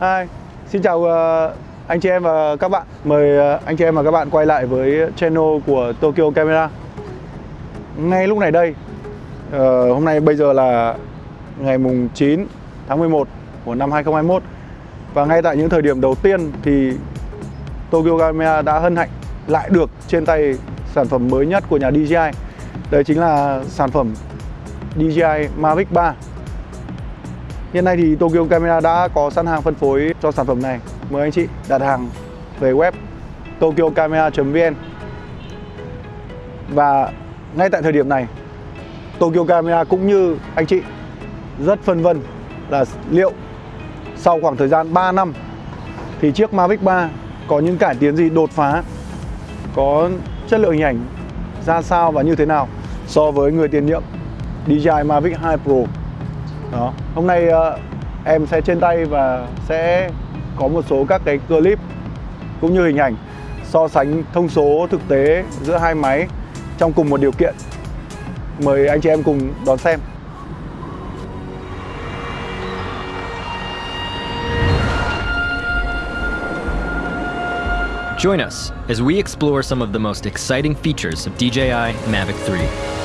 Hi, xin chào ờ, anh chị em và các bạn. Mời ờ, anh chị em và các bạn quay lại với channel của Tokyo Camera. Ngay lúc này đây, ờ, hôm nay bây giờ là ngày mùng 9 tháng 11 của năm 2021 và ngay tại những thời điểm đầu tiên thì Tokyo Camera đã hân hạnh lại được trên tay sản phẩm mới nhất của nhà DJI. Đấy chính là sản phẩm DJI Mavic 3 Hiện nay thì Tokyo Camera đã có sẵn hàng phân phối cho sản phẩm này. Mời anh chị đặt hàng về web tokyocamera.vn Và ngay tại thời điểm này, Tokyo Camera cũng như anh chị rất phân vân là liệu sau khoảng thời gian 3 năm thì chiếc Mavic 3 có những cải tiến gì đột phá, có chất lượng hình ảnh ra sao và như thế nào so với người tiền nhiệm DJI Mavic 2 Pro đó. Hôm nay uh, em sẽ trên tay và sẽ có một số các cái clip cũng như hình ảnh so sánh thông số thực tế giữa hai máy trong cùng một điều kiện. Mời anh chị em cùng đón xem. Join us as we explore some of the most exciting features of DJI Mavic 3.